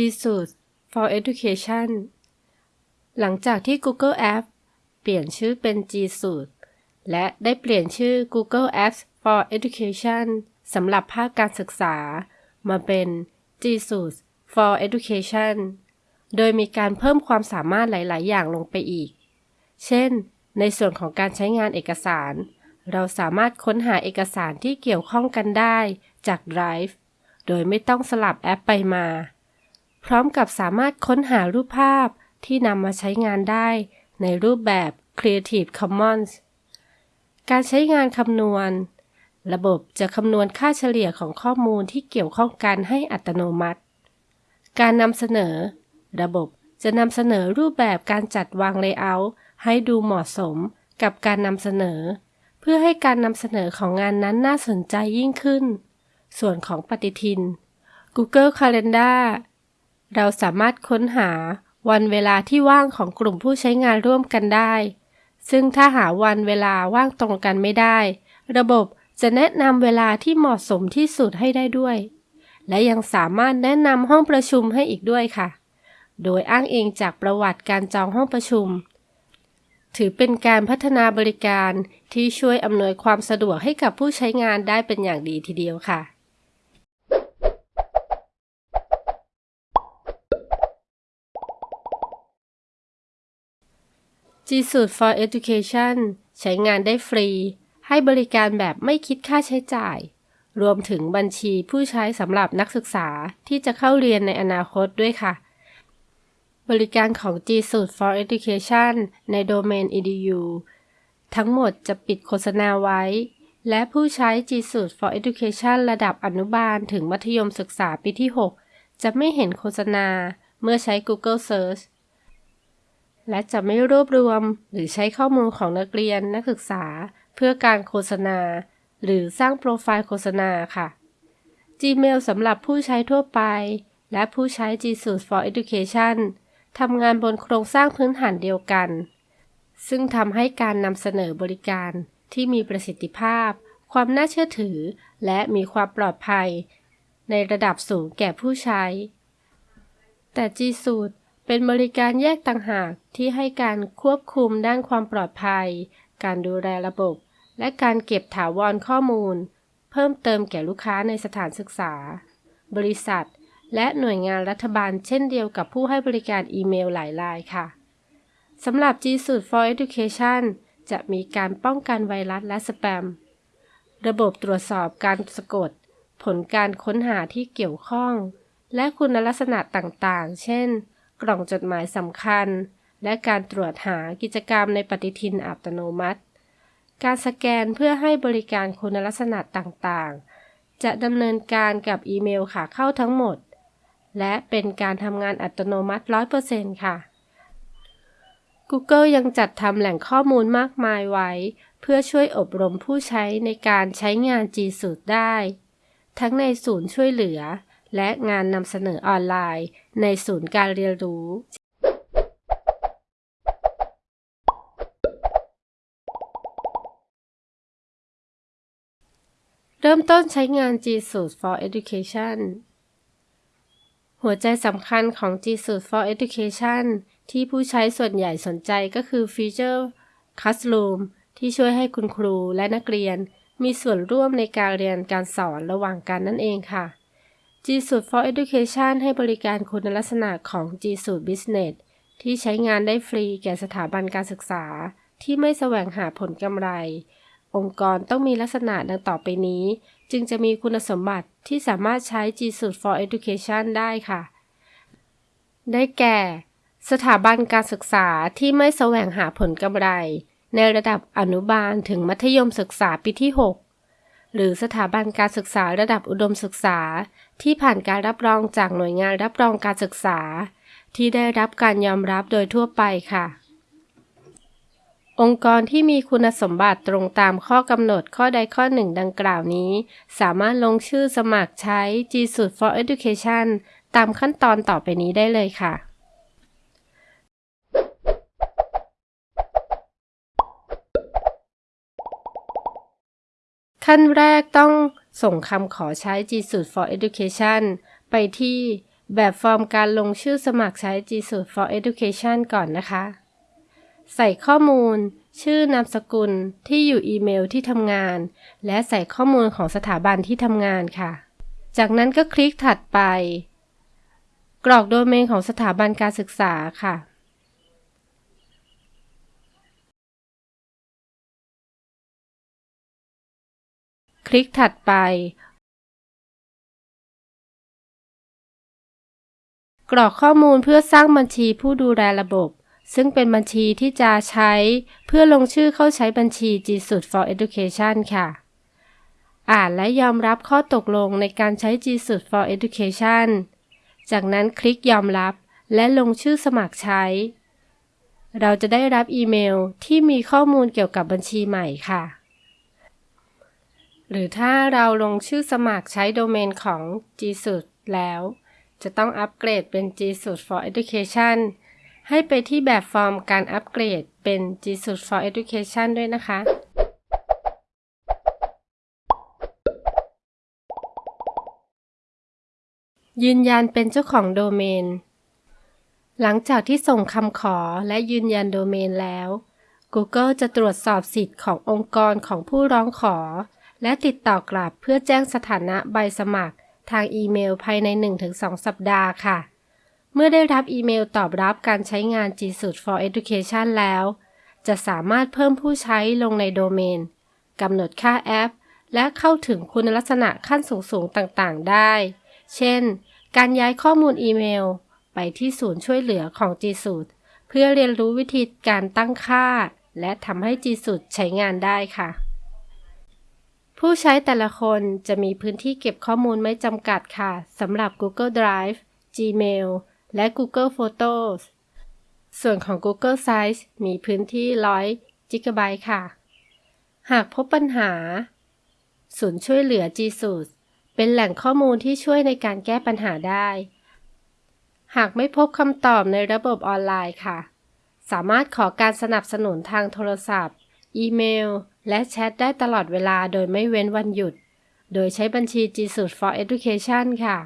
G Suite for Education หลังจากที่ Google Apps เปลี่ยนชื่อเป็น G Suite และได้เปลี่ยนชื่อ Google Apps for Education สำหรับภาคการศึกษา มาเป็น G Suite for Education โดยมีการเพิ่มความสามารถหลาย ๆ อย่างลงไปอีก เช่น ในส่วนของการใช้งานเอกสาร เราสามารถค้นหาเอกสารที่เกี่ยวข้องกันได้จาก Drive โดยไม่ต้องสลับแอปไปมา พร้อมกับสามารถค้นหารูปภาพที่นำมาใช้งานได้ในรูปแบบ Creative Commons การใช้งานคำนวณ ระบบจะคำนวณค่าเฉลี่ยของข้อมูลที่เกี่ยวข้องกันให้อัตโนมัติ การนำเสนอ ระบบจะนำเสนอรูปแบบการจัดวางเลเยอร์ให้ดูเหมาะสมกับการนำเสนอ เพื่อให้การนำเสนอของงานนั้นน่าสนใจยิ่งขึ้น ส่วนของปฏิทิน Google Calendar เราสามารถค้นหาวันเวลาที่ว่างของกลุ่มผู้ใช้งานร่วมกันได้ ซึ่งถ้าหาวันเวลาว่างตรงกันไม่ได้ ระบบจะแนะนำเวลาที่เหมาะสมที่สุดให้ได้ด้วย และยังสามารถแนะนำห้องประชุมให้อีกด้วยค่ะ โดยอ้างเองจากประวัติการจองห้องประชุม ถือเป็นการพัฒนาบริการที่ช่วยอำนวยความสะดวกให้กับผู้ใช้งานได้เป็นอย่างดีทีเดียวค่ะ G Suite for Education ใช้งานได้ฟรี ให้บริการแบบไม่คิดค่าใช้จ่าย รวมถึงบัญชีผู้ใช้สำหรับนักศึกษาที่จะเข้าเรียนในอนาคตด้วยค่ะ บริการของ G Suite for Education ในโดเมน edu ทั้งหมดจะปิดโฆษณาไว้ และผู้ใช้ G Suite for Education ระดับอนุบาลถึงมัธยมศึกษาปีที่ 6 จะไม่เห็นโฆษณาเมื่อใช้ Google Search และจะไม่รวบรวมหรือใช้ข้อมูลของนักเรียนนักศึกษา เพื่อการโฆษณา หรือสร้างโปรไฟล์โฆษณาค่ะ Gmail สำหรับผู้ใช้ทั่วไป และผู้ใช้ G Suite for Education ทำงานบนโครงสร้างพื้นฐานเดียวกัน ซึ่งทำให้การนำเสนอบริการที่มีประสิทธิภาพ ความน่าเชื่อถือ และมีความปลอดภัย ในระดับสูงแก่ผู้ใช้ แต่ G Suite เป็นบริการแยกต่างหากที่ให้การควบคุมด้านความปลอดภัย การดูแลระบบ และการเก็บถาวรข้อมูล เพิ่มเติมแก่ลูกค้าในสถานศึกษา บริษัท และหน่วยงานรัฐบาลเช่นเดียวกับผู้ให้บริการอีเมลหลายรายค่ะสำหรับ G Suite for Education จะมีการป้องกันไวรัสและสแปม ระบบตรวจสอบการสะกด ผลการค้นหาที่เกี่ยวข้อง และคุณลักษณะต่างๆ เช่น กล่องจดหมายสำคัญ และการตรวจหากิจกรรมในปฏิทินอัตโนมัติ การสแกนเพื่อให้บริการคุณลักษณะต่างๆ จะดำเนินการกับอีเมลขาเข้าทั้งหมด และเป็นการทำงานอัตโนมัติ 100%ค่ะ Google ยังจัดทำแหล่งข้อมูลมากมายไว้ เพื่อช่วยอบรมผู้ใช้ในการใช้งาน G Suite ได้ ทั้งในศูนย์ช่วยเหลือ และงานนำเสนอออนไลน์ ในศูนย์การเรียนรู้ เริ่มต้นใช้งาน G Suite for Education หัวใจสำคัญของ G Suite for Education ที่ผู้ใช้ส่วนใหญ่สนใจก็คือฟีเจอร์ Classroom ที่ช่วยให้คุณครูและนักเรียน มีส่วนร่วมในการเรียนการสอนระหว่างกันนั่นเองค่ะ G Suite for Education ให้บริการคุณลักษณะของ G Suite Business ที่ใช้งานได้ฟรีแก่สถาบันการศึกษา ที่ไม่แสวงหาผลกำไร องค์กรต้องมีลักษณะดังต่อไปนี้ จึงจะมีคุณสมบัติที่สามารถใช้ G Suite for Education ได้ค่ะ ได้แก่ สถาบันการศึกษาที่ไม่แสวงหาผลกำไร ในระดับอนุบาลถึงมัธยมศึกษาปีที่ 6 หรือสถาบันการศึกษาระดับอุดมศึกษา ที่ผ่านการรับรองจากหน่วยงานรับรองการศึกษา ที่ได้รับการยอมรับโดยทั่วไปค่ะ องค์กรที่มีคุณสมบัติตรงตามข้อกำหนดข้อใดข้อหนึ่งดังกล่าวนี้ สามารถลงชื่อสมัครใช้ G Suite for Education ตามขั้นตอนต่อไปนี้ได้เลยค่ะ ขั้นแรกต้องส่งคำขอใช้ G Suite for Education ไปที่แบบฟอร์มการลงชื่อสมัครใช้ G Suite for Education ก่อนนะคะ ใส่ข้อมูล ชื่อนามสกุลที่อยู่อีเมลที่ทำงาน และใส่ข้อมูลของสถาบันที่ทำงานค่ะ จากนั้นก็คลิกถัดไป กรอกโดเมนของสถาบันการศึกษาค่ะ คลิกถัดไป กรอกข้อมูลเพื่อสร้างบัญชีผู้ดูแลระบบ ซึ่งเป็นบัญชีที่จะใช้เพื่อลงชื่อเข้าใช้บัญชี g s u i t for Education ค่ะ อ่านและยอมรับข้อตกลงในการใช้ g s u i t for Education จากนั้นคลิกยอมรับและลงชื่อสมัครใช้ เราจะได้รับอีเมลที่มีข้อมูลเกี่ยวกับบัญชีใหม่ค่ะ หรือถ้าเราลงชื่อสมัครใช้โดเมนของ G Suite แล้ว จะต้องอัปเกรดเป็น G Suite for Education ให้ไปที่แบบฟอร์มการอัปเกรดเป็น G Suite for Education ด้วยนะคะ ยืนยันเป็นเจ้าของโดเมน หลังจากที่ส่งคำขอและยืนยันโดเมนแล้ว Google จะตรวจสอบสิทธิ์ขององค์กรของผู้ร้องขอ และติดต่อกลับเพื่อแจ้งสถานะใบสมัคร ทางอีเมลภายใน 1-2 สัปดาห์ค่ะ เมื่อได้รับอีเมลตอบรับการใช้งาน G Suite for Education แล้ว จะสามารถเพิ่มผู้ใช้ลงในโดเมนกำหนดค่าแอป และเข้าถึงคุณลักษณะขั้นสูงๆต่างๆ ได้ เช่น การย้ายข้อมูลอีเมล ไปที่ศูนย์ช่วยเหลือของ G Suite เพื่อเรียนรู้วิธีการตั้งค่า และทำให้ G Suite ใช้งานได้ค่ะ ผู้ใช้แต่ละคนจะมีพื้นที่เก็บข้อมูลไม่จำกัดค่ะสำหรับ Google Drive, Gmail และ Google Photos ส่วนของ Google Sites มีพื้นที่ 100 GB ค่ะ หากพบปัญหา ศูนย์ช่วยเหลือ G Suite เป็นแหล่งข้อมูลที่ช่วยในการแก้ปัญหาได้ หากไม่พบคำตอบในระบบออนไลน์ค่ะ สามารถขอการสนับสนุนทางโทรศัพท์ อีเมล และแชทได้ตลอดเวลาโดยไม่เว้นวันหยุด โดยใช้บัญชี G Suite for Education ค่ะ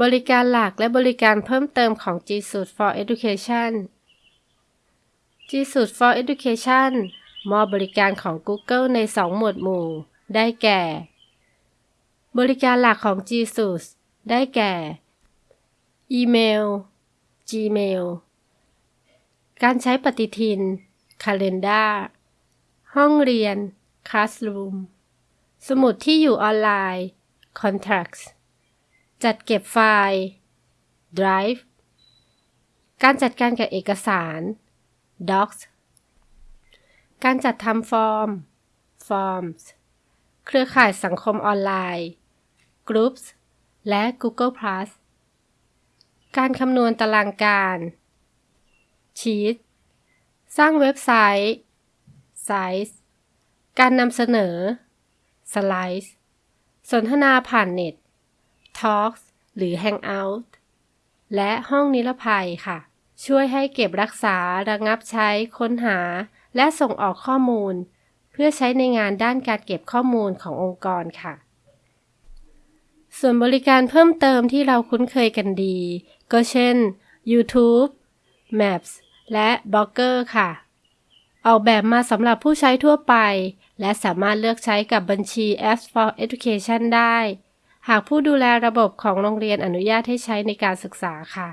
บริการหลักและบริการเพิ่มเติมของ G Suite for Education G Suite for Education มอบบริการของ Google ใน 2 หมวดหมู่ ได้แก่ บริการหลักของ G Suite ได้แก่ อีเมล Gmail การใช้ปฏิทิน Calendar ห้องเรียน Classroom สมุดที่อยู่ออนไลน์ Contacts จัดเก็บไฟล์ Drive การจัดการกับเอกสาร Docs การจัดทำฟอร์ม Forms เครือข่ายสังคมออนไลน์ Groups และ Google Plus การคำนวณตารางการ Sheet สร้างเว็บไซต์ Sites การนำเสนอ Slides สนทนาผ่านเน็ต Talks หรือ Hangout และห้องนิรภัยค่ะ ช่วยให้เก็บรักษาระงับใช้ค้นหา และส่งออกข้อมูล เพื่อใช้ในงานด้านการเก็บข้อมูลขององค์กรค่ะ ส่วนบริการเพิ่มเติมที่เราคุ้นเคยกันดี ก็เช่น YouTube Maps และ b l o g g e r ค่ะ ออกแบบมาสำหรับผู้ใช้ทั่วไป และสามารถเลือกใช้กับบัญชี Apps for Education ได้ หากผู้ดูแลระบบของโรงเรียนอนุญาตให้ใช้ในการศึกษาค่ะ